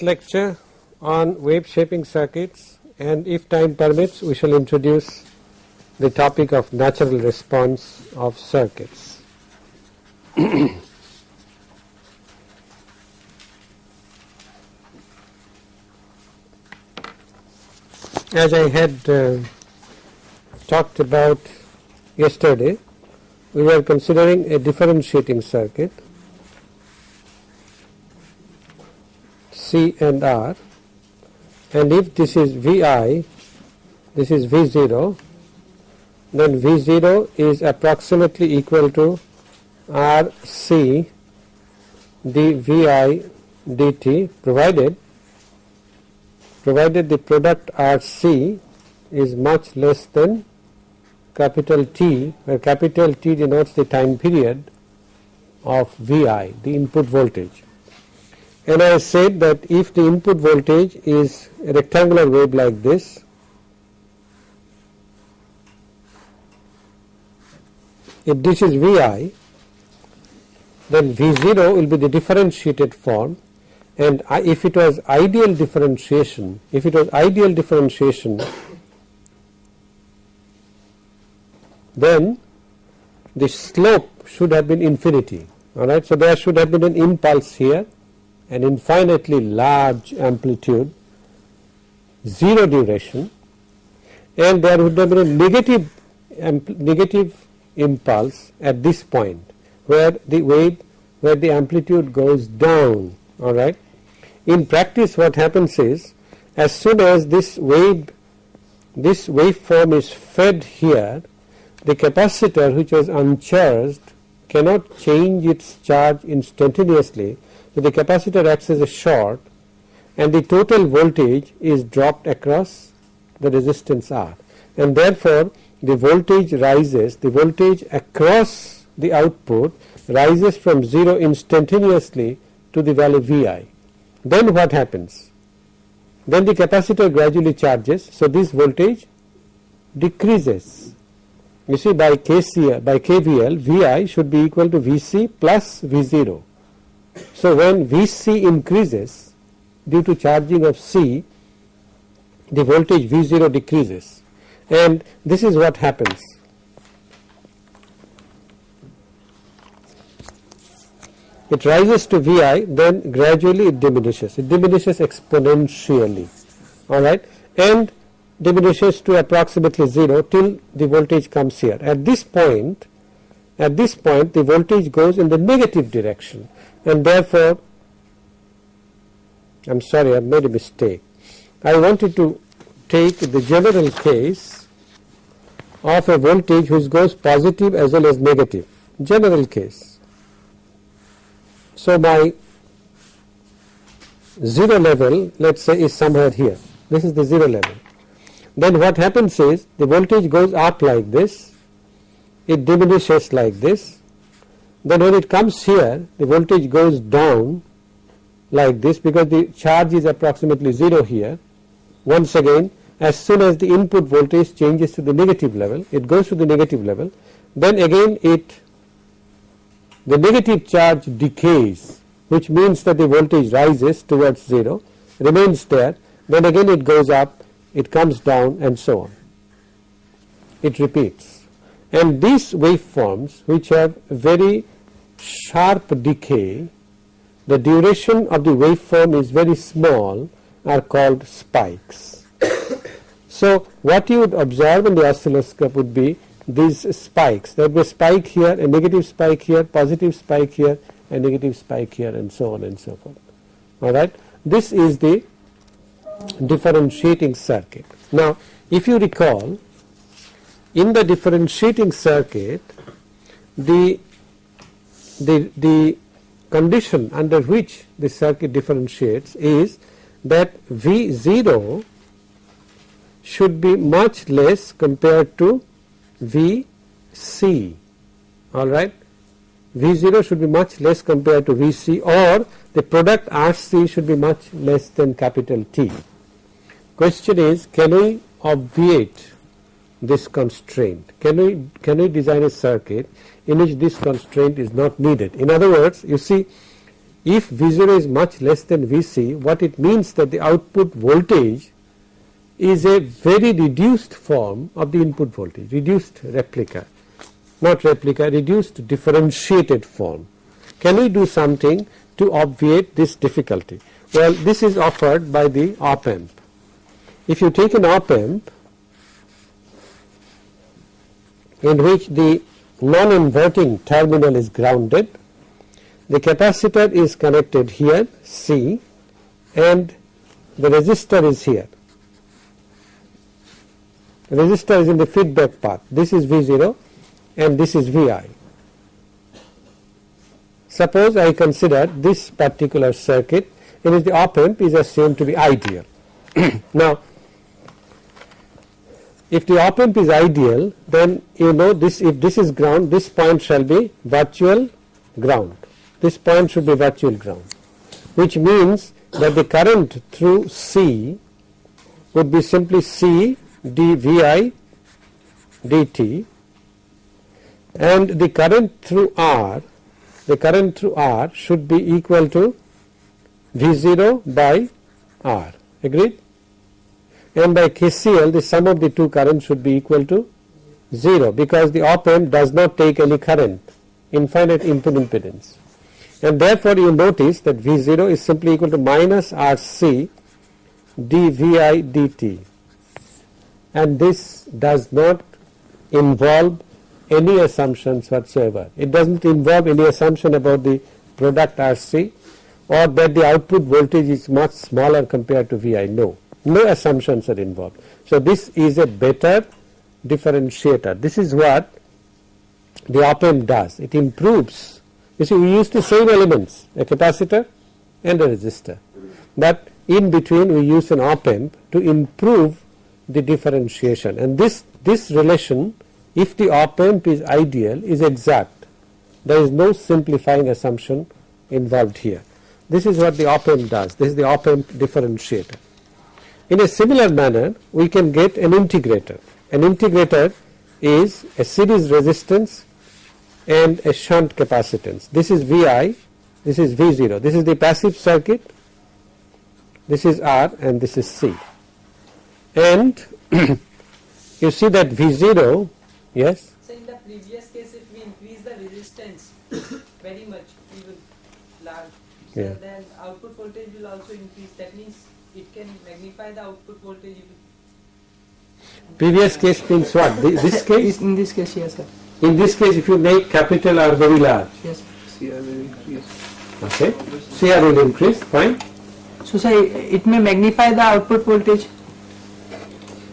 11th lecture on wave shaping circuits and if time permits we shall introduce the topic of natural response of circuits. As I had uh, talked about yesterday, we were considering a differentiating circuit C and R. And if this is Vi, this is V0 then V0 is approximately equal to RC dVi dt provided provided the product RC is much less than capital T where capital T denotes the time period of Vi the input voltage and I said that if the input voltage is a rectangular wave like this if this is Vi then V0 will be the differentiated form. And if it was ideal differentiation if it was ideal differentiation then the slope should have been infinity. Alright. So, there should have been an impulse here an infinitely large amplitude 0 duration and there would have been a negative negative impulse at this point where the wave where the amplitude goes down alright. In practice what happens is as soon as this wave this waveform is fed here the capacitor which was uncharged cannot change its charge instantaneously so the capacitor acts as a short and the total voltage is dropped across the resistance R and therefore the voltage rises the voltage across the output rises from 0 instantaneously to the value Vi. Then what happens? Then the capacitor gradually charges so this voltage decreases you see by KCL by KVL Vi should be equal to Vc plus V0. So when Vc increases due to charging of C the voltage V0 decreases. And this is what happens. It rises to Vi then gradually it diminishes, it diminishes exponentially. Alright? And diminishes to approximately 0 till the voltage comes here. At this point, at this point the voltage goes in the negative direction and therefore I am sorry I have made a mistake. I wanted to take the general case of a voltage which goes positive as well as negative, general case. So my 0 level let us say is somewhere here, this is the 0 level. Then what happens is the voltage goes up like this, it diminishes like this, then when it comes here the voltage goes down like this because the charge is approximately 0 here. Once again as soon as the input voltage changes to the negative level, it goes to the negative level, then again it the negative charge decays which means that the voltage rises towards 0, remains there, then again it goes up it comes down and so on. It repeats and these waveforms which have very sharp decay, the duration of the waveform is very small are called spikes. so what you would observe in the oscilloscope would be these spikes. There would be a spike here, a negative spike here, positive spike here, a negative spike here and so on and so forth. Alright. This is the differentiating circuit. Now if you recall in the differentiating circuit the, the, the condition under which the circuit differentiates is that V0 should be much less compared to Vc alright. V0 should be much less compared to Vc or the product Rc should be much less than capital T. Question is can we obviate this constraint? Can we, can we design a circuit in which this constraint is not needed? In other words you see if V0 is much less than Vc what it means that the output voltage is a very reduced form of the input voltage reduced replica not replica reduced differentiated form. Can we do something to obviate this difficulty? Well this is offered by the op amp. If you take an op amp in which the non-inverting terminal is grounded, the capacitor is connected here C and the resistor is here. Resistor is in the feedback path. This is V0 and this is Vi. Suppose I consider this particular circuit in which the op amp is assumed to be ideal. now if the op amp is ideal then you know this if this is ground this point shall be virtual ground. This point should be virtual ground. Which means that the current through C would be simply C dVi dt and the current through R the current through R should be equal to V0 by R. Agreed and by KCL the sum of the two currents should be equal to 0 because the op amp does not take any current infinite input impedance and therefore you notice that V0 is simply equal to minus RC dVi dt and this does not involve any assumptions whatsoever. It does not involve any assumption about the product RC or that the output voltage is much smaller compared to Vi. No, no assumptions are involved. So this is a better differentiator. This is what the op amp does. It improves. You see we use the same elements a capacitor and a resistor but in between we use an op amp to improve the differentiation and this this relation if the op amp is ideal is exact there is no simplifying assumption involved here this is what the op amp does this is the op amp differentiator in a similar manner we can get an integrator. An integrator is a series resistance and a shunt capacitance. This is Vi this is V0 this is the passive circuit this is R and this is C. And you see that V0 yes? So in the previous case if we increase the resistance very much even large. So Yeah. then output voltage will also increase. That means it can magnify the output voltage previous case means what Thi- this case In this case, yes, sir. in this case if you make capital R very large Yes. okay CR will increase fine So, sir, it may magnify the output voltage.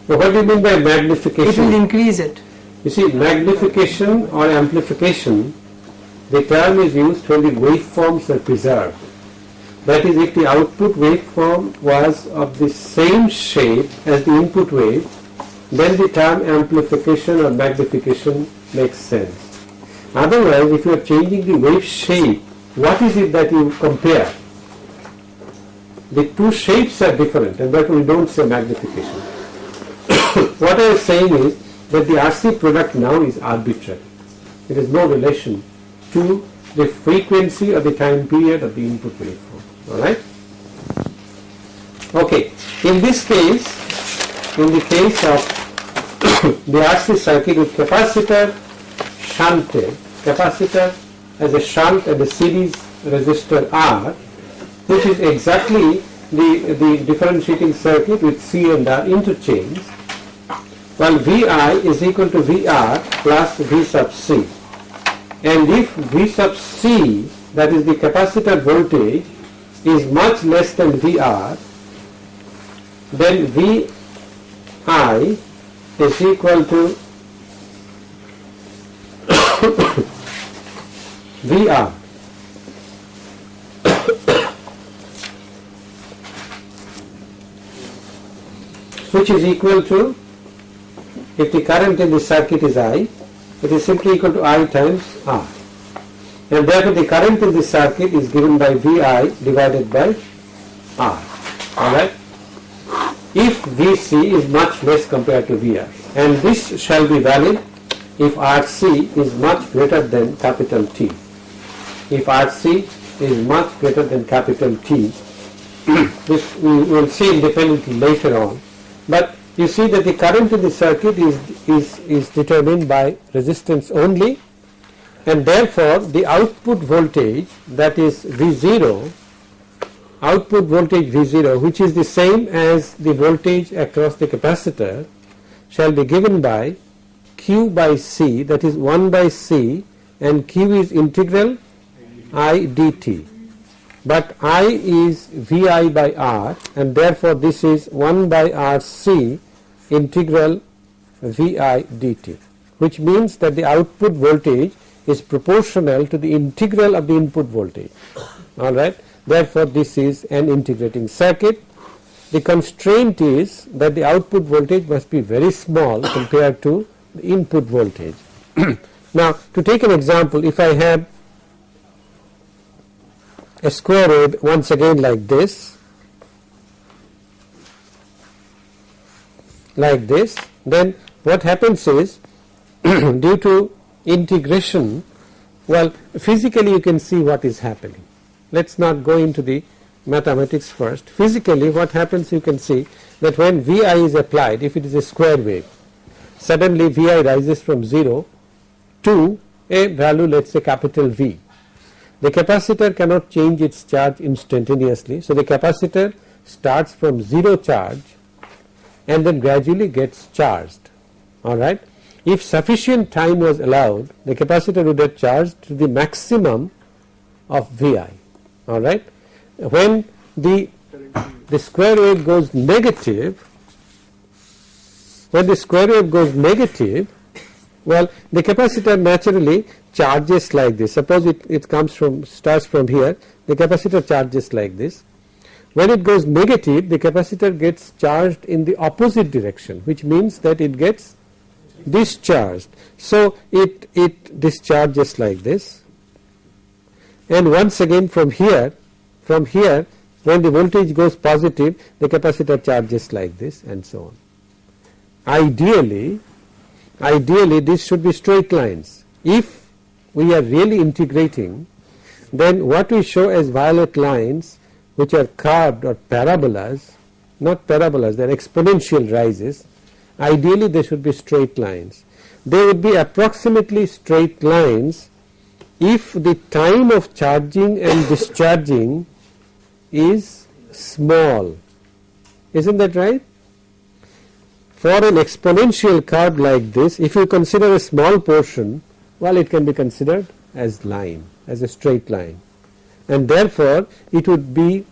now what do you mean by magnification? It will increase it. you see magnification or amplification the term is used when the waveforms are preserved that is if the output waveform was of the same shape as the input wave then the term amplification or magnification makes sense otherwise if you are changing the wave shape what is it that you compare the two shapes are different and therefore we don't say magnification what I am saying is that the RC product now is arbitrary. It has no relation to the frequency or the time period of the input waveform. Alright? Okay. In this case, in the case of the RC circuit with capacitor shunted, capacitor as a shunt and a series resistor R, which is exactly the, the differentiating circuit with C and R interchanged, well Vi is equal to Vr plus V sub C and if V sub C that is the capacitor voltage is much less than Vr then Vi is equal to Vr which is equal to if the current in the circuit is I, it is simply equal to I times R. And therefore the current in the circuit is given by VI divided by R. Alright? If VC is much less compared to VR. And this shall be valid if RC is much greater than capital T. If RC is much greater than capital T. this we will see independently later on. But you see that the current in the circuit is, is, is determined by resistance only and therefore the output voltage that is V0 output voltage V0 which is the same as the voltage across the capacitor shall be given by Q by C that is 1 by C and Q is integral I dt but I is Vi by R and therefore this is 1 by RC integral Vi dt which means that the output voltage is proportional to the integral of the input voltage. Alright? Therefore this is an integrating circuit. The constraint is that the output voltage must be very small compared to the input voltage. Now to take an example if I have a square wave once again like this like this then what happens is due to integration well physically you can see what is happening. Let us not go into the mathematics first. Physically what happens you can see that when Vi is applied if it is a square wave suddenly Vi rises from 0 to a value let us say capital V. The capacitor cannot change its charge instantaneously so the capacitor starts from 0 charge and then gradually gets charged. Alright. If sufficient time was allowed the capacitor would have charged to the maximum of Vi alright. When the, the square wave goes negative when the square wave goes negative well the capacitor naturally charges like this suppose it, it comes from starts from here the capacitor charges like this when it goes negative the capacitor gets charged in the opposite direction which means that it gets discharged. So it, it discharges like this and once again from here from here when the voltage goes positive the capacitor charges like this and so on. Ideally ideally this should be straight lines. If we are really integrating then what we show as violet lines which are curved or parabolas, not parabolas, they are exponential rises, ideally they should be straight lines. They would be approximately straight lines if the time of charging and discharging is small. Isn't that right? For an exponential curve like this, if you consider a small portion, well it can be considered as line, as a straight line and therefore it would be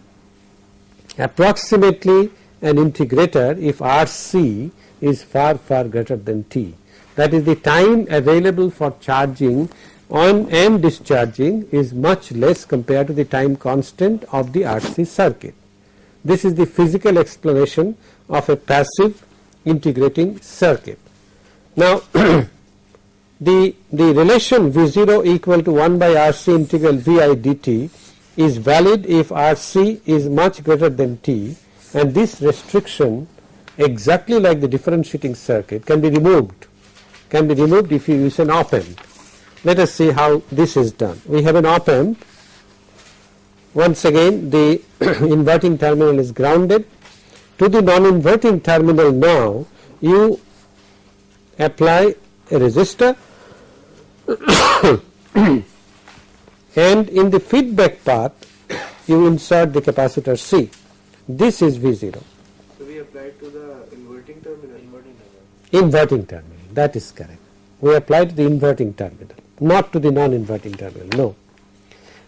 approximately an integrator if RC is far far greater than T. That is the time available for charging on and discharging is much less compared to the time constant of the RC circuit. This is the physical explanation of a passive integrating circuit. Now the, the relation V0 equal to 1 by RC integral Vi dt is valid if RC is much greater than T and this restriction exactly like the differentiating circuit can be removed can be removed if you use an op amp. Let us see how this is done. We have an op amp once again the inverting terminal is grounded to the non-inverting terminal now you apply a resistor and in the feedback path you insert the capacitor C this is V 0 Inverting terminal, that is correct. We apply to the inverting terminal, not to the non-inverting terminal, no.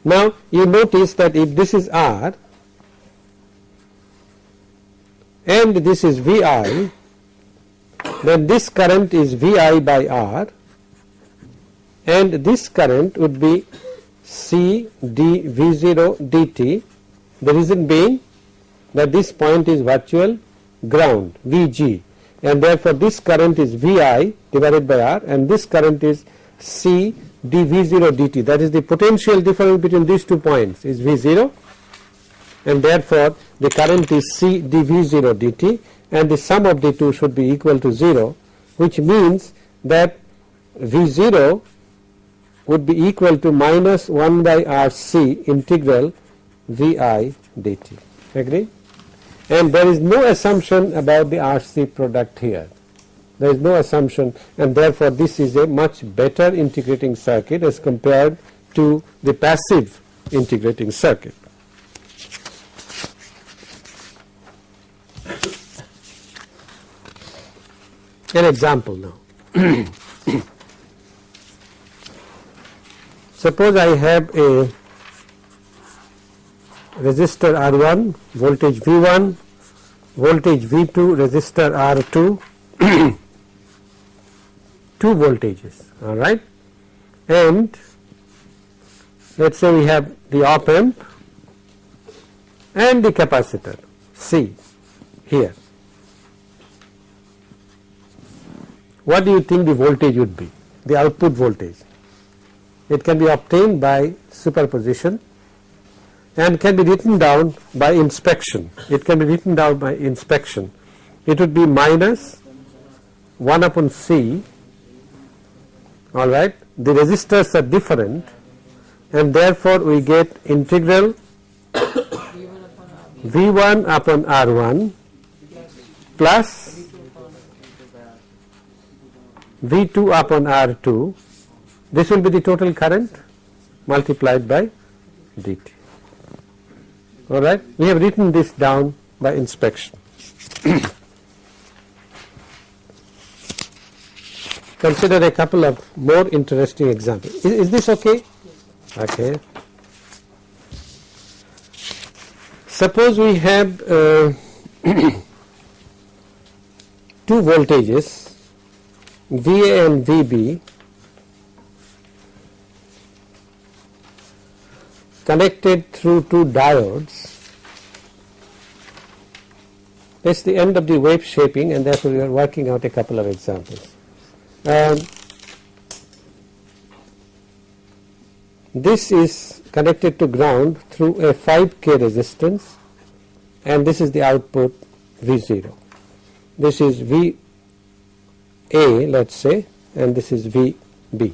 Now you notice that if this is R and this is Vi, then this current is Vi by R and this current would be C d V0 dt the reason being that this point is virtual ground Vg and therefore this current is Vi divided by R and this current is C dV0 dt that is the potential difference between these two points is V0 and therefore the current is C dV0 dt and the sum of the two should be equal to 0 which means that V0 would be equal to minus 1 by RC integral VI dt. Agree? And there is no assumption about the RC product here. There is no assumption and therefore this is a much better integrating circuit as compared to the passive integrating circuit. An example now. Suppose I have a resistor R1, voltage V1, voltage V2, resistor R2, two voltages, all right. And let us say we have the op amp and the capacitor C here. What do you think the voltage would be, the output voltage? It can be obtained by superposition and can be written down by inspection. It can be written down by inspection. It would be minus 1 upon C, all right. The resistors are different and therefore we get integral V1 upon R1 plus V2 upon R2 this will be the total current multiplied by dt alright we have written this down by inspection. Consider a couple of more interesting examples. Is, is this okay? Okay. Suppose we have uh, two voltages VA and VB connected through two diodes. That is the end of the wave shaping and therefore we are working out a couple of examples. Um, this is connected to ground through a 5k resistance and this is the output V0. This is V A let us say and this is VB.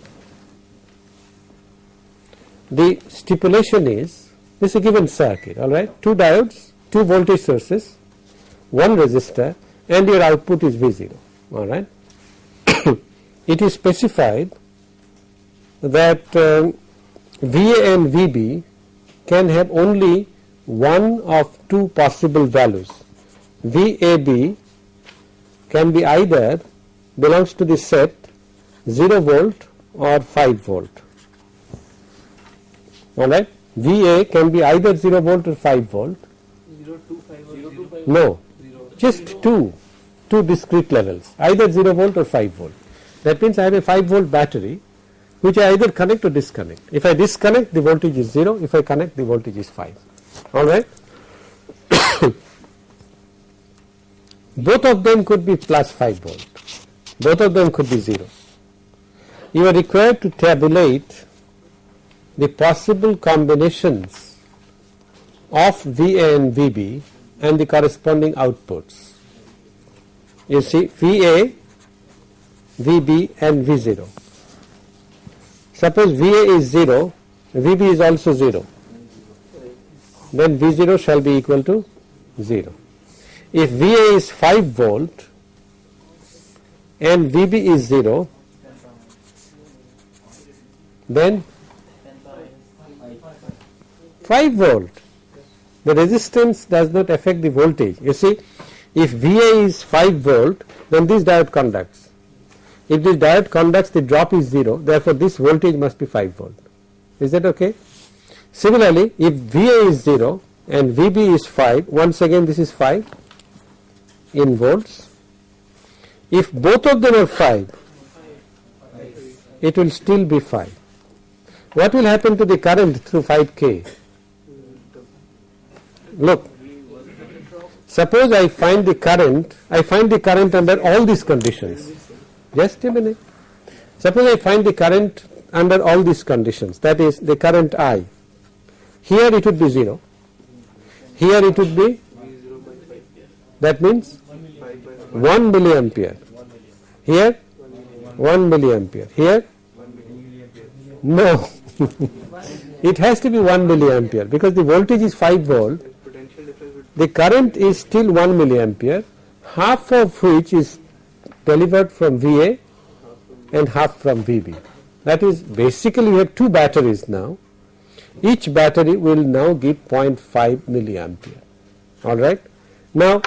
The stipulation is this is a given circuit alright two diodes, two voltage sources, one resistor and your output is V0 alright. it is specified that um, VA and VB can have only one of two possible values. VAB can be either belongs to the set 0 volt or 5 volt. Alright, VA can be either 0 volt or 5 volt. 0 to 5 or 0 to 5? No, just two, two discrete levels, either 0 volt or 5 volt. That means I have a 5 volt battery which I either connect or disconnect. If I disconnect the voltage is 0, if I connect the voltage is 5. Alright. Both of them could be plus 5 volt, both of them could be 0. You are required to tabulate the possible combinations of VA and VB and the corresponding outputs. You see VA, VB and V0. Suppose VA is 0, VB is also 0, then V0 shall be equal to 0. If VA is 5 volt and VB is 0, then 5 volt. The resistance does not affect the voltage. You see, if VA is 5 volt, then this diode conducts. If this diode conducts, the drop is 0, therefore this voltage must be 5 volt. Is that okay? Similarly, if VA is 0 and VB is 5, once again this is 5 in volts. If both of them are 5, it will still be 5. What will happen to the current through 5K? Look, suppose I find the current, I find the current under all these conditions. Just a minute. Suppose I find the current under all these conditions, that is the current I. Here it would be 0, here it would be, V0 by 5. that means 5 by 1 milliampere. Here 1 milliampere. Here. No, it has to be 1 milliampere because the voltage is 5 volt, And potential difference would the current is still 1 milliampere, half of which is delivered from VA and half from VB. That is basically we have two batteries now. Each battery will now give 0.5 milliampere. All right. Now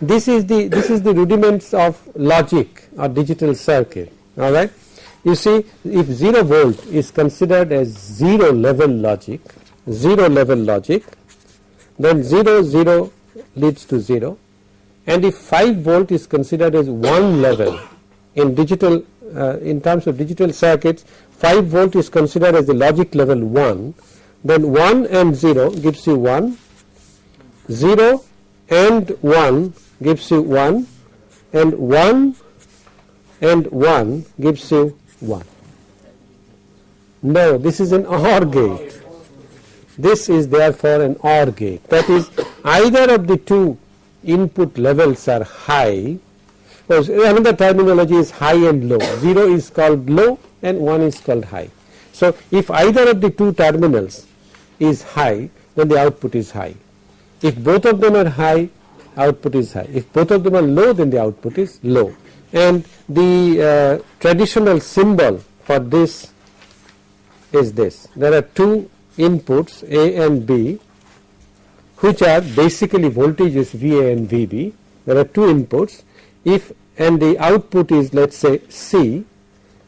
this is the this is the rudiments of logic or digital circuit. All right. You see, if zero volt is considered as zero level logic, zero level logic, then 0 0 leads to 0 and if 5 volt is considered as one level in digital uh, in terms of digital circuits 5 volt is considered as the logic level 1 then 1 and 0 gives you 1 0 and 1 gives you 1 and 1 and 1 gives you 1 no this is an OR gate this is therefore an OR gate. That is either of the two input levels are high. Or another terminology is high and low. 0 is called low and 1 is called high. So if either of the two terminals is high then the output is high. If both of them are high output is high. If both of them are low then the output is low. And the uh, traditional symbol for this is this. There are two inputs A and B which are basically voltages VA and VB. There are two inputs if and the output is let us say C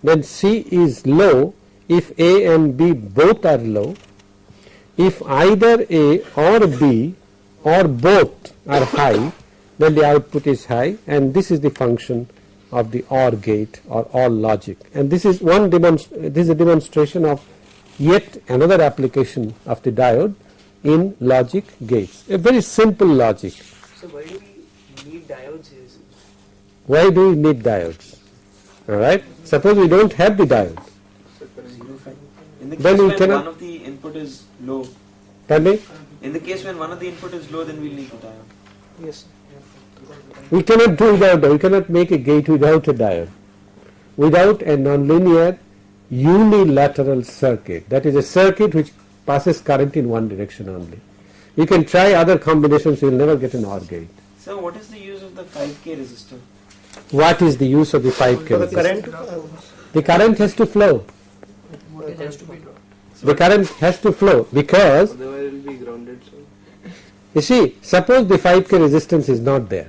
then C is low if A and B both are low. If either A or B or both are high then the output is high and this is the function of the OR gate or OR logic and this is one demonst this is a demonstration of yet another application of the diode in logic gates. A very simple logic. So why do we need diodes here? Why do we need diodes? Alright. Suppose we don't have the diode. So current- In the Then case we when cannot- one of the input is low, Pardon me? in the case when one of the input is low, then we'll need the diode. Yes. We cannot do without we cannot make a gate without a diode. Without a nonlinear unilateral circuit. That is a circuit which passes current in one direction only. You can try other combinations, you will never get an OR gate. So what is the use of the 5k resistor? What is the use of the 5 For the resistor? current, The current has to flow. it has to be drawn. The current has to flow because Otherwise it will be grounded. So you see suppose the 5k resistance is not there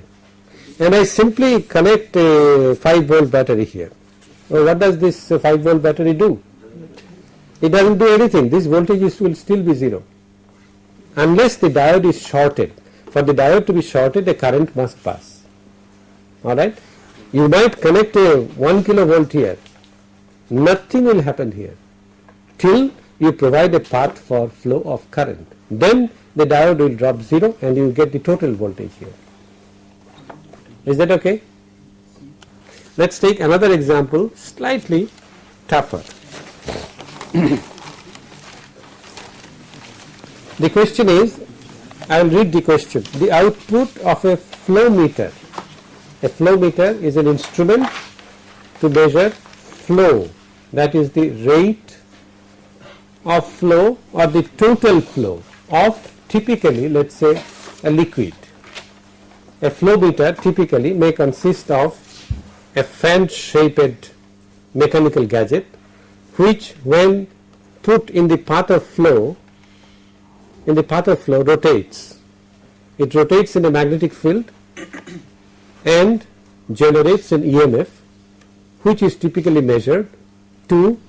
and I simply connect a 5 volt battery here. Well, what does this uh, 5 volt battery do? It doesn't do anything. This voltage is, will still be 0 unless the diode is shorted. For the diode to be shorted the current must pass. Alright. You might connect a 1 kilovolt here. Nothing will happen here till you provide a path for flow of current. Then the diode will drop 0 and you get the total voltage here. Is that okay? Let us take another example slightly tougher. the question is, I will read the question. The output of a flow meter. A flow meter is an instrument to measure flow that is the rate of flow or the total flow of typically let us say a liquid. A flow meter typically may consist of a fan shaped mechanical gadget which when put in the path of flow in the path of flow rotates. It rotates in a magnetic field and generates an EMF which is typically measured to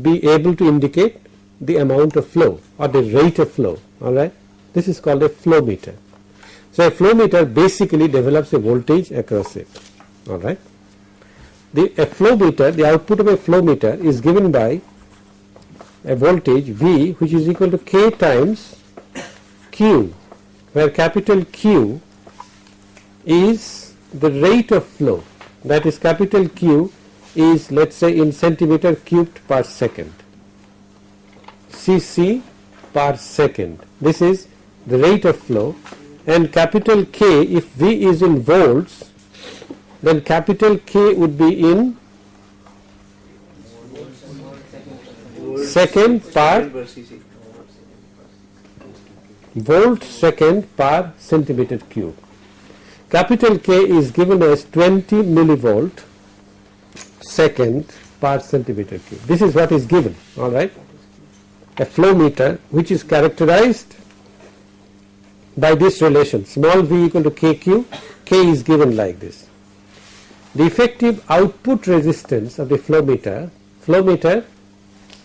be able to indicate the amount of flow or the rate of flow alright. This is called a flow meter. So a flow meter basically develops a voltage across it alright. The a flow meter the output of a flow meter is given by a voltage V which is equal to K times Q where capital Q is the rate of flow. That is capital Q is let us say in centimeter cubed per second. Cc per second. This is the rate of flow. And capital K if V is in volts then capital K would be in second per volt second per centimeter cube. Capital K is given as 20 millivolt second per centimeter cube. This is what is given, all right. A flow meter which is characterized by this relation small v equal to kq, k is given like this. The effective output resistance of the flow meter, flow meter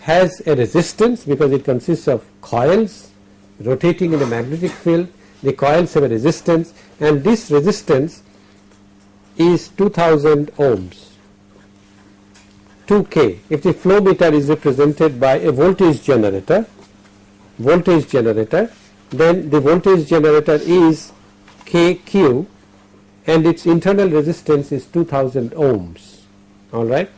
has a resistance because it consists of coils rotating in a magnetic field, the coils have a resistance and this resistance is 2000 ohms 2k if the flow meter is represented by a voltage generator voltage generator then the voltage generator is kq and its internal resistance is 2000 ohms alright.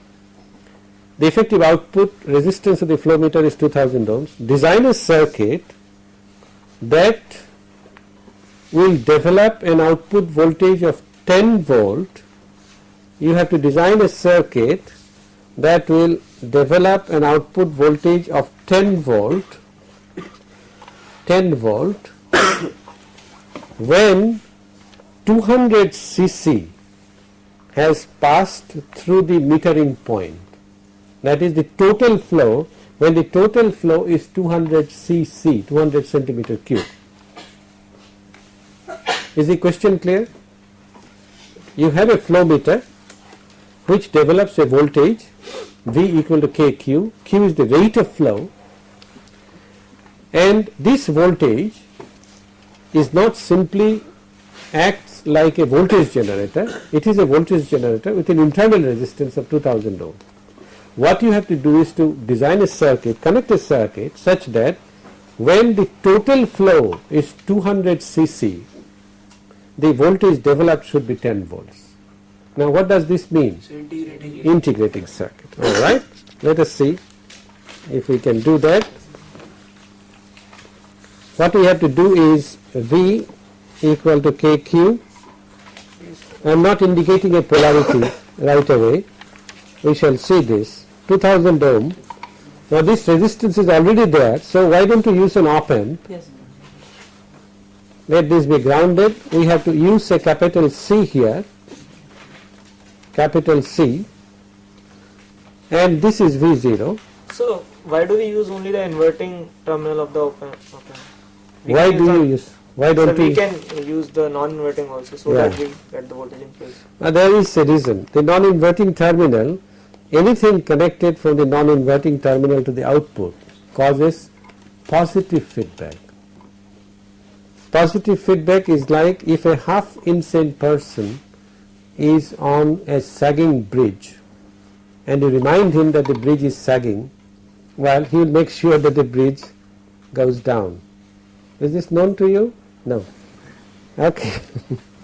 The effective output resistance of the flow meter is 2000 ohms. Design a circuit that will develop an output voltage of 10 volt. You have to design a circuit that will develop an output voltage of 10 volt 10 volt when 200 cc has passed through the metering point. That is the total flow. When the total flow is 200 cc 200 centimeter cube. Is the question clear? You have a flow meter which develops a voltage V equal to kq q is the rate of flow. And this voltage is not simply acts like a voltage generator it is a voltage generator with an internal resistance of 2000 ohm. What you have to do is to design a circuit connect a circuit such that when the total flow is 200 cc the voltage developed should be 10 volts. Now what does this mean? So integrating integrating circuit. Alright let us see if we can do that. What we have to do is V equal to KQ I am not indicating a polarity right away. We shall see this. 2000 ohm. Now this resistance is already there so why don't you use an op amp Yes. let this be grounded. We have to use a capital C here. Capital C. And this is V0 So why do we use only the inverting terminal of the op amp? why do you use why So don't we you can use the non-inverting also, so Yeah. that we get the voltage in place. Uh, there is a reason the non-inverting terminal anything connected from the non-inverting terminal to the output causes positive feedback positive feedback is like if a half insane person is on a sagging bridge and you remind him that the bridge is sagging well he will make sure that the bridge goes down is this known to you no. Okay.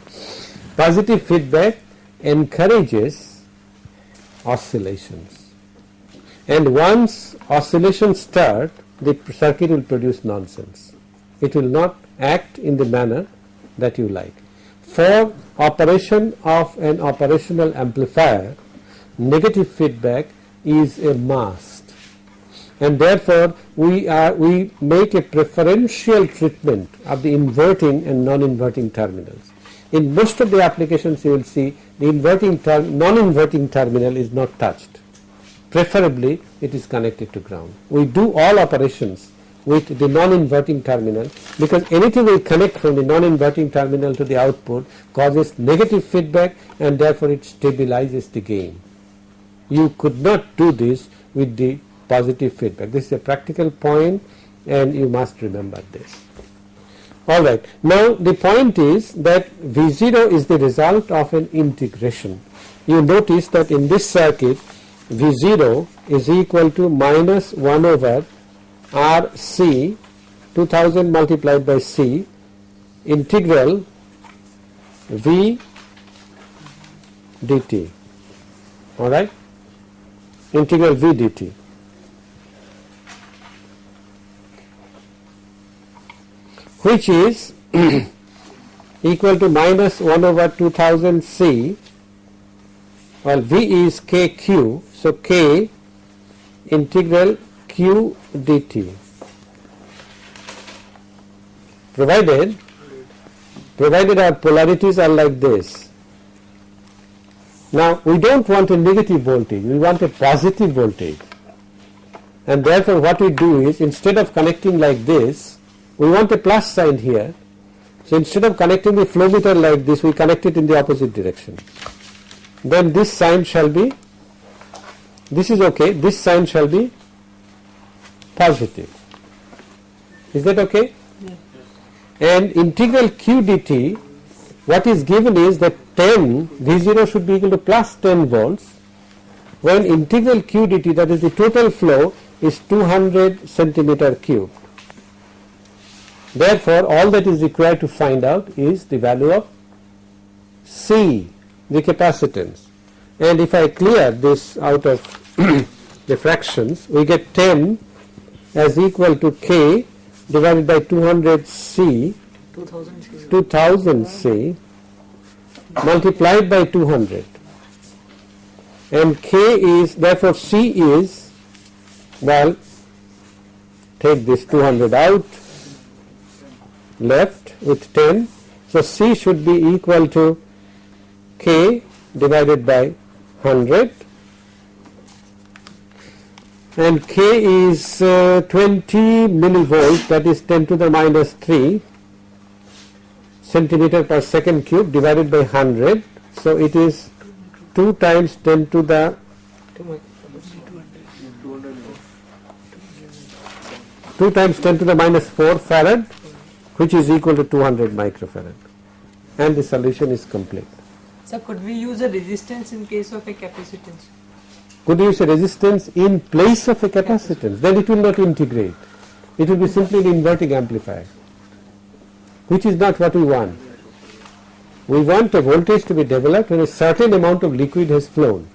Positive feedback encourages oscillations. And once oscillations start the circuit will produce nonsense. It will not act in the manner that you like. For operation of an operational amplifier negative feedback is a must and therefore we are we make a preferential treatment of the inverting and non-inverting terminals. In most of the applications you will see the inverting term non-inverting terminal is not touched. Preferably it is connected to ground. We do all operations with the non-inverting terminal because anything will connect from the non-inverting terminal to the output causes negative feedback and therefore it stabilizes the gain. You could not do this with the positive feedback. This is a practical point and you must remember this. Alright, now the point is that V0 is the result of an integration. You notice that in this circuit V0 is equal to minus 1 over RC 2000 multiplied by C integral V dt. Alright? integral v dt. Which is equal to minus 1 over 2000 c well v is kq so k integral q dt provided provided our polarities are like this. Now we don't want a negative voltage, we want a positive voltage and therefore what we do is instead of connecting like this we want a plus sign here so instead of connecting the flow meter like this we connect it in the opposite direction then this sign shall be this is okay this sign shall be positive is that okay yes. and integral q dt what is given is that 10 v0 should be equal to plus 10 volts when integral q dt that is the total flow is 200 centimeter cube. Therefore, all that is required to find out is the value of C, the capacitance. And if I clear this out of the fractions, we get 10 as equal to K divided by 200 C, 2000 C. 2000 C multiplied by 200 and K is therefore C is well take this 200 out left with 10 so C should be equal to K divided by 100 and K is uh, 20 millivolt that is 10 to the minus 3 centimeter per second cube divided by 100 so it is 2 times 10 to the Two 2 times 10 to the minus 4 farad which is equal to 200 microfarad and the solution is complete. So could we use a resistance in case of a capacitance? Could use a resistance in place of a capacitance then it will not integrate it will be simply an inverting amplifier which is not what we want. We want a voltage to be developed when a certain amount of liquid has flown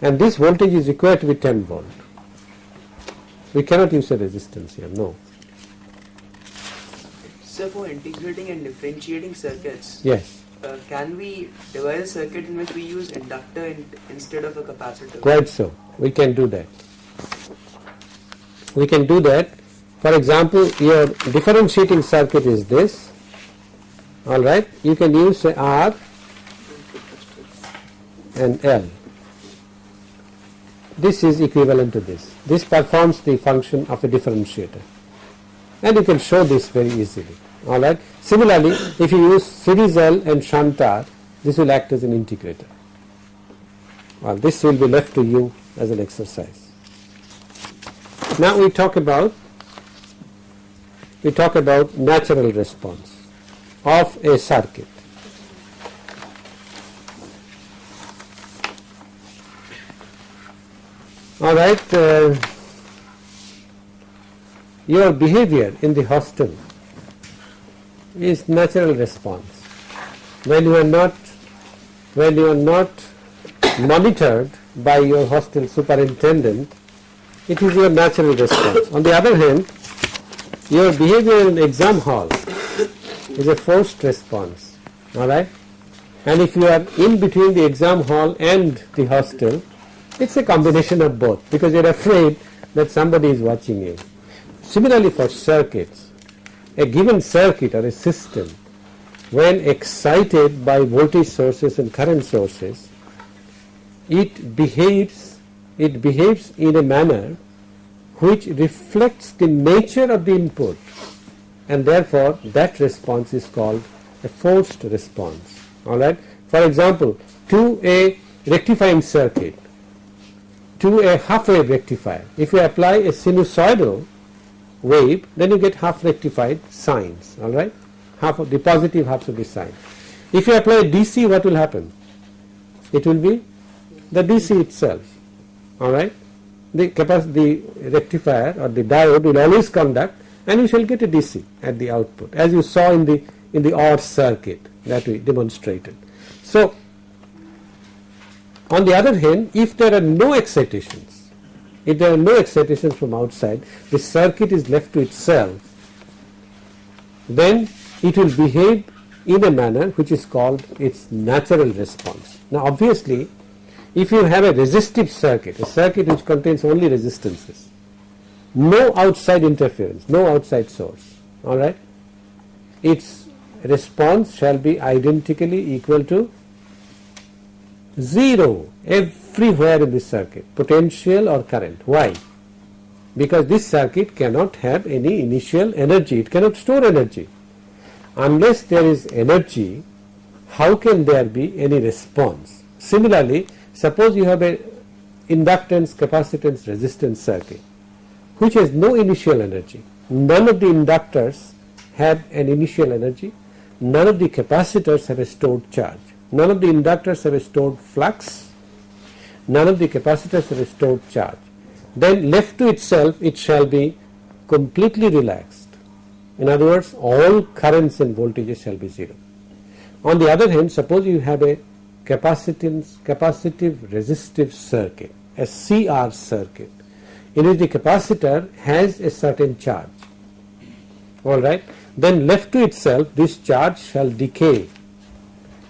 and this voltage is required to be 10 volt. We cannot use a resistance here, no. So for integrating and differentiating circuits, Yes, uh, can we devise a circuit in which we use inductor in, instead of a capacitor? quite so. We can do that. We can do that. For example, your differentiating circuit is this. All right, you can use R and L. This is equivalent to this. This performs the function of a differentiator. And you can show this very easily. All right. Similarly, if you use series L and shunt R, this will act as an integrator. Well, this will be left to you as an exercise. Now we talk about we talk about natural response of a circuit. All right, uh, your behavior in the hostel is natural response. When you are not when you are not monitored by your hostel superintendent, it is your natural response. On the other hand, your behavior in exam hall is a forced response. All right, and if you are in between the exam hall and the hostel, it's a combination of both because you're afraid that somebody is watching you. Similarly for circuits, a given circuit or a system when excited by voltage sources and current sources, it behaves it behaves in a manner which reflects the nature of the input and therefore that response is called a forced response. Alright. For example, to a rectifying circuit, to a half wave rectifier, if you apply a sinusoidal wave, then you get half rectified sines, alright, half of the positive half of the sine. If you apply DC, what will happen? It will be the DC itself, alright. The capacity, the rectifier or the diode will always conduct and you shall get a DC at the output as you saw in the in the OR circuit that we demonstrated. So, on the other hand, if there are no excitations, if there are no excitations from outside, the circuit is left to itself, then it will behave in a manner which is called its natural response. Now obviously, if you have a resistive circuit, a circuit which contains only resistances, no outside interference, no outside source, alright. Its response shall be identically equal to 0 everywhere in this circuit, potential or current. Why? Because this circuit cannot have any initial energy, it cannot store energy. Unless there is energy, how can there be any response? Similarly, suppose you have a inductance, capacitance, resistance circuit which has no initial energy. None of the inductors have an initial energy, none of the capacitors have a stored charge, none of the inductors have a stored flux, none of the capacitors have stored charge. Then left to itself it shall be completely relaxed. In other words all currents and voltages shall be 0. On the other hand suppose you have a capacitance capacitive resistive circuit a CR circuit in which the capacitor has a certain charge alright then left to itself this charge shall decay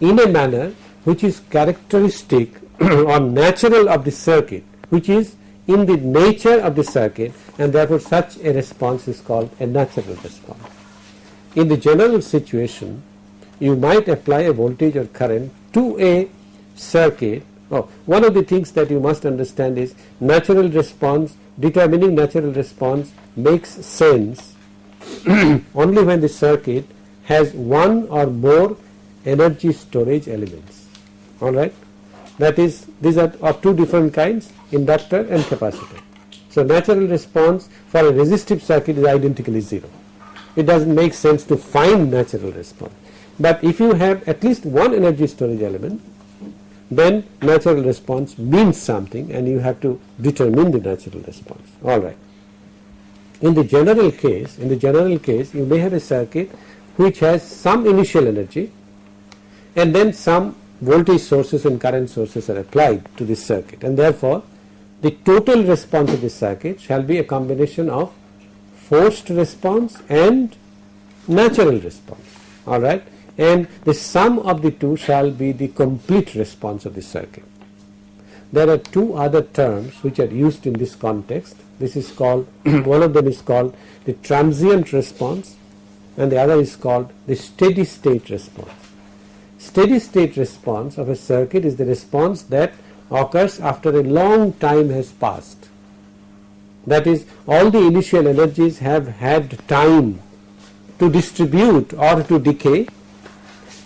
in a manner which is characteristic or natural of the circuit which is in the nature of the circuit and therefore such a response is called a natural response. In the general situation you might apply a voltage or current to a circuit oh, one of the things that you must understand is natural response determining natural response makes sense only when the circuit has one or more energy storage elements. Alright that is these are of two different kinds inductor and capacitor. So natural response for a resistive circuit is identically 0 it does not make sense to find natural response. But if you have at least one energy storage element then natural response means something and you have to determine the natural response. Alright. In the general case, in the general case you may have a circuit which has some initial energy and then some voltage sources and current sources are applied to this circuit and therefore the total response of this circuit shall be a combination of forced response and natural response alright and the sum of the two shall be the complete response of the circuit. There are two other terms which are used in this context. This is called, one of them is called the transient response and the other is called the steady state response. Steady state response of a circuit is the response that occurs after a long time has passed. That is all the initial energies have had time to distribute or to decay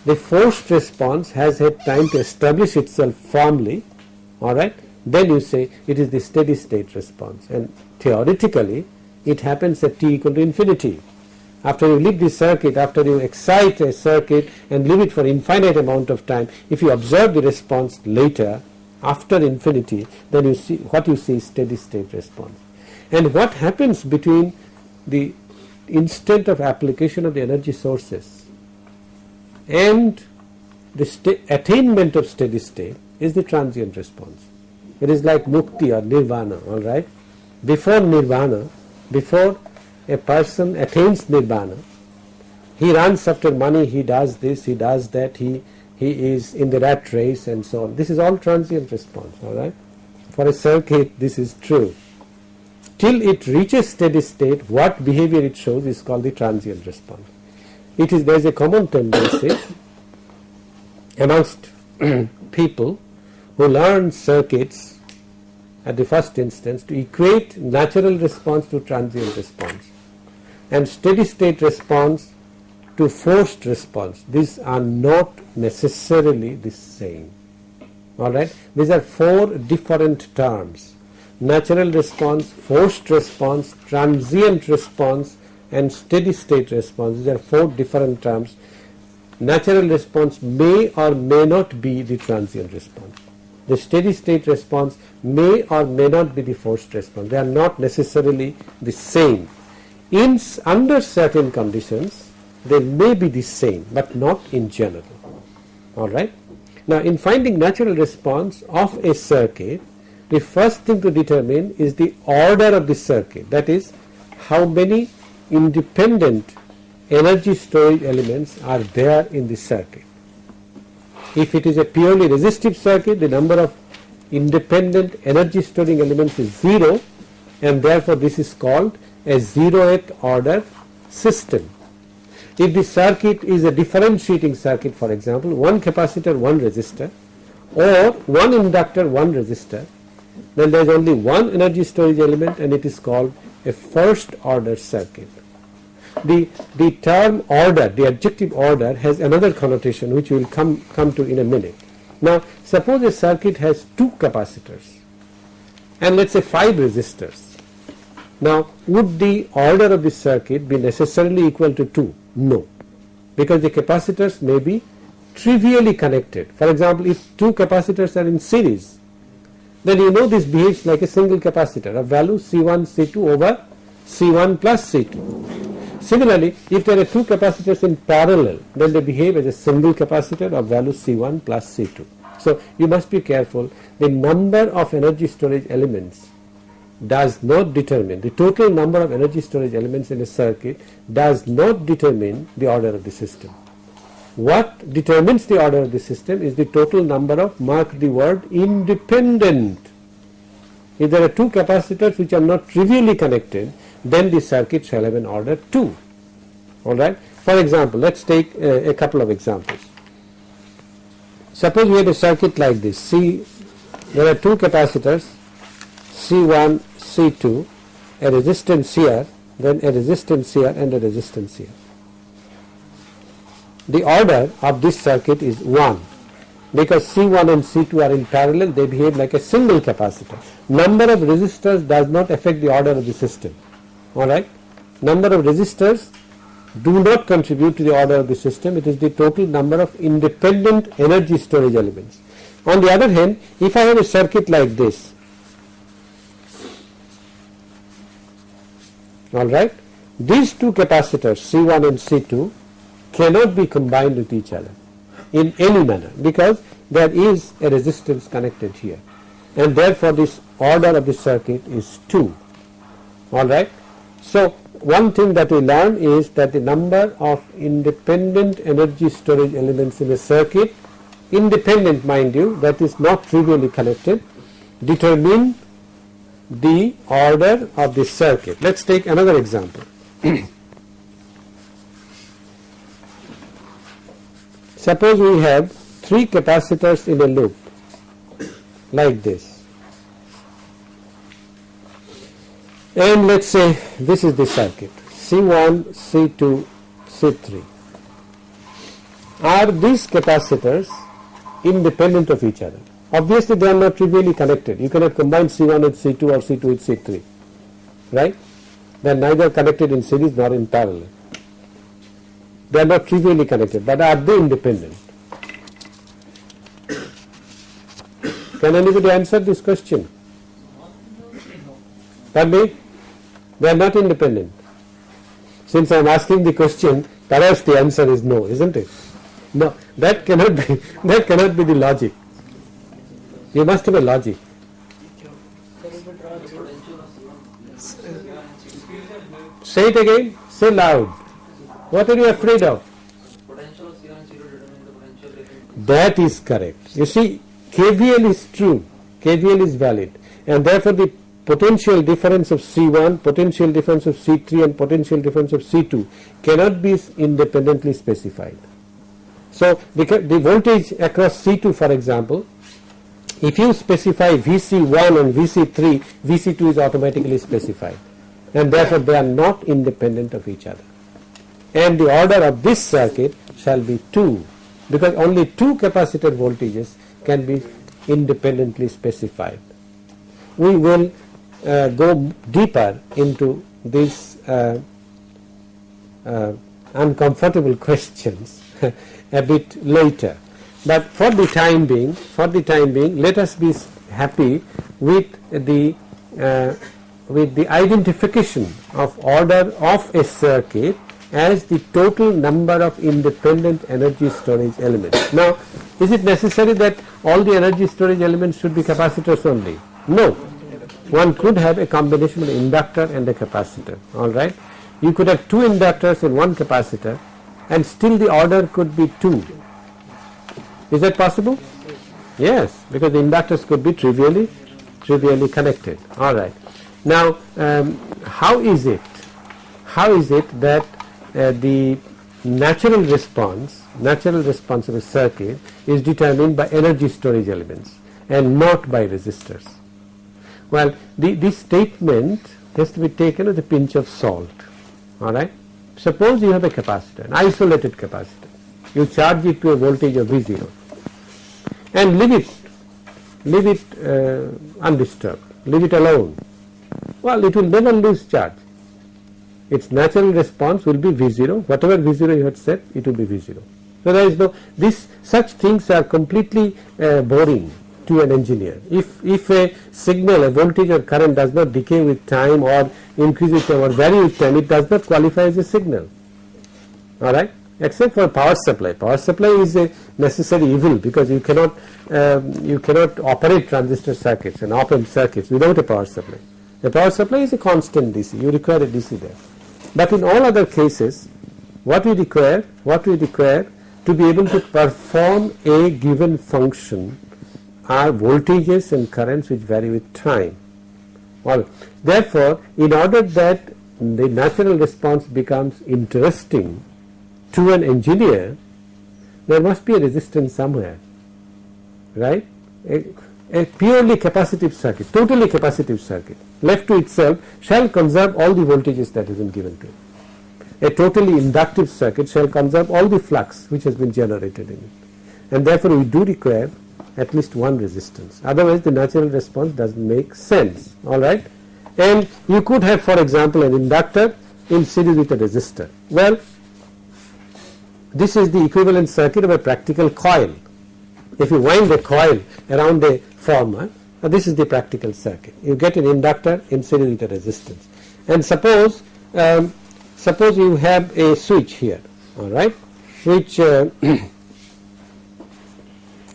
the forced response has had time to establish itself firmly alright then you say it is the steady state response and theoretically it happens at t equal to infinity. After you leave the circuit, after you excite a circuit and leave it for infinite amount of time, if you observe the response later after infinity, then you see what you see is steady state response. And what happens between the instant of application of the energy sources and the attainment of steady state is the transient response. It is like mukti or nirvana, alright. Before nirvana, before a person attains nirvana, he runs after money, he does this, he does that, he, he is in the rat race and so on. This is all transient response, alright. For a circuit, this is true. Till it reaches steady state, what behavior it shows is called the transient response it is there is a common tendency amongst people who learn circuits at the first instance to equate natural response to transient response and steady state response to forced response. These are not necessarily the same. Alright, these are four different terms natural response, forced response, transient response and steady state response. These are four different terms. Natural response may or may not be the transient response. The steady state response may or may not be the forced response. They are not necessarily the same. In under certain conditions, they may be the same, but not in general. All right. Now, in finding natural response of a circuit, the first thing to determine is the order of the circuit. That is, how many independent energy storage elements are there in the circuit. If it is a purely resistive circuit, the number of independent energy storing elements is 0 and therefore this is called a zeroth order system. If the circuit is a differentiating circuit for example, one capacitor, one resistor or one inductor, one resistor, then there is only one energy storage element and it is called a first order circuit. The, the term order, the adjective order has another connotation which we will come, come to in a minute. Now suppose a circuit has two capacitors and let us say 5 resistors. Now would the order of the circuit be necessarily equal to 2? No, because the capacitors may be trivially connected. For example, if two capacitors are in series, then you know this behaves like a single capacitor of value C1 C2 over C1 plus C2. Similarly, if there are two capacitors in parallel, then they behave as a single capacitor of value C1 plus C2. So you must be careful. The number of energy storage elements does not determine the total number of energy storage elements in a circuit does not determine the order of the system. What determines the order of the system is the total number of mark the word independent. If there are two capacitors which are not trivially connected, then the circuit shall have an order 2. Alright. For example, let us take a, a couple of examples. Suppose we have a circuit like this. See, there are two capacitors C1, C2, a resistance here, then a resistance here and a resistance here. The order of this circuit is 1 because C1 and C2 are in parallel they behave like a single capacitor. Number of resistors does not affect the order of the system alright. Number of resistors do not contribute to the order of the system it is the total number of independent energy storage elements. On the other hand if I have a circuit like this alright these two capacitors C1 and C2 cannot be combined with each other in any manner because there is a resistance connected here. And therefore this order of the circuit is 2 alright. So one thing that we learn is that the number of independent energy storage elements in a circuit independent mind you that is not trivially connected determine the order of the circuit. Let us take another example. Suppose we have three capacitors in a loop like this and let us say this is the circuit C1, C2, C3. Are these capacitors independent of each other? Obviously they are not trivially connected. You cannot combine C1 with C2 or C2 with C3, right? They are neither connected in series nor in parallel. They are not trivially connected, but are they independent? Can anybody answer this question? Pardon? They are not independent. Since I am asking the question, perhaps the answer is no, isn't it? No, that cannot be, that cannot be the logic. You must have a logic. Say it again, say loud. What are you afraid of? That is correct. You see, KVL is true, KVL is valid, and therefore the potential difference of C1, potential difference of C3 and potential difference of C2 cannot be independently specified. So the, the voltage across C2 for example, if you specify VC1 and VC3, VC2 is automatically specified and therefore they are not independent of each other. And the order of this circuit shall be 2 because only two capacitor voltages can be independently specified. We will uh, go deeper into these uh, uh, uncomfortable questions a bit later. But for the time being, for the time being, let us be happy with the uh, with the identification of order of a circuit as the total number of independent energy storage elements. Now, is it necessary that all the energy storage elements should be capacitors only? No. One could have a combination of an inductor and a capacitor, alright. You could have two inductors and one capacitor and still the order could be 2. Is that possible? Yes, because the inductors could be trivially trivially connected. Alright. Now, um, how is it, how is it that uh, the natural response, natural response of a circuit is determined by energy storage elements and not by resistors? Well, the, this statement has to be taken with a pinch of salt, alright. Suppose you have a capacitor, an isolated capacitor, you charge it to a voltage of V0 and leave it, leave it uh, undisturbed, leave it alone. Well, it will never lose charge. Its natural response will be V0, whatever V0 you had set, it will be V0. So there is no, this, such things are completely uh, boring to an engineer. If, if a signal, a voltage or current does not decay with time or increase with time or vary with time, it does not qualify as a signal. Alright? Except for power supply. Power supply is a necessary evil because you cannot, um, you cannot operate transistor circuits and op amp circuits without a power supply. The power supply is a constant DC, you require a DC there. But in all other cases, what we require, what we require to be able to perform a given function are voltages and currents which vary with time. Well, therefore, in order that the natural response becomes interesting to an engineer, there must be a resistance somewhere, right? A, a purely capacitive circuit, totally capacitive circuit, left to itself shall conserve all the voltages that has been given to it. A totally inductive circuit shall conserve all the flux which has been generated in it. And therefore, we do require at least one resistance. Otherwise, the natural response doesn't make sense. All right. And you could have, for example, an inductor in series with a resistor. Well, this is the equivalent circuit of a practical coil. If you wind a coil around a former, this is the practical circuit. You get an inductor in series with a resistance. And suppose, um, suppose you have a switch here, all right, which uh,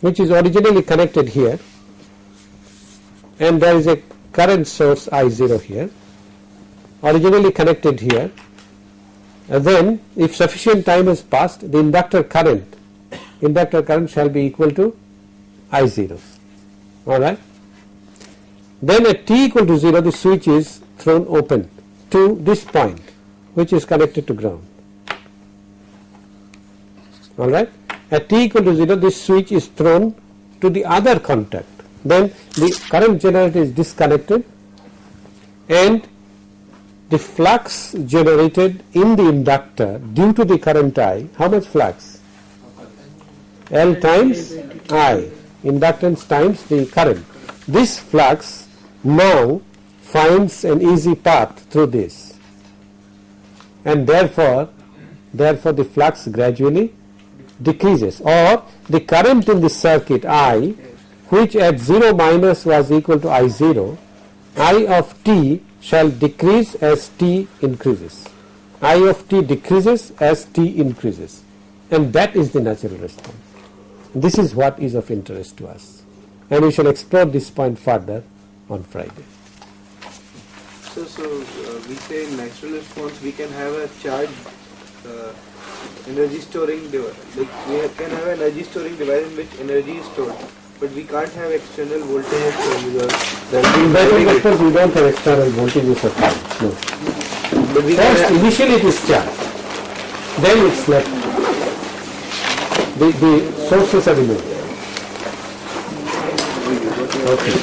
which is originally connected here and there is a current source I0 here originally connected here and then if sufficient time has passed the inductor current inductor current shall be equal to I0 alright. Then at t equal to 0 the switch is thrown open to this point which is connected to ground alright. At t equal to 0 this switch is thrown to the other contact then the current generator is disconnected and the flux generated in the inductor due to the current I, how much flux? L times I, inductance times the current. This flux now finds an easy path through this and therefore, therefore the flux gradually decreases or the current in the circuit I which at 0 minus was equal to I0, I of t shall decrease as t increases. I of t decreases as t increases and that is the natural response. This is what is of interest to us and we shall explore this point further on Friday. So, so uh, we say natural response we can have a charge uh, energy storing device. Like we can have an energy storing device in which energy is stored, but we can't have external voltage stored because In be battery driving we don't have external voltages or current, no. But we First initially it is charged, then it's left. The, the sources are removed. Okay.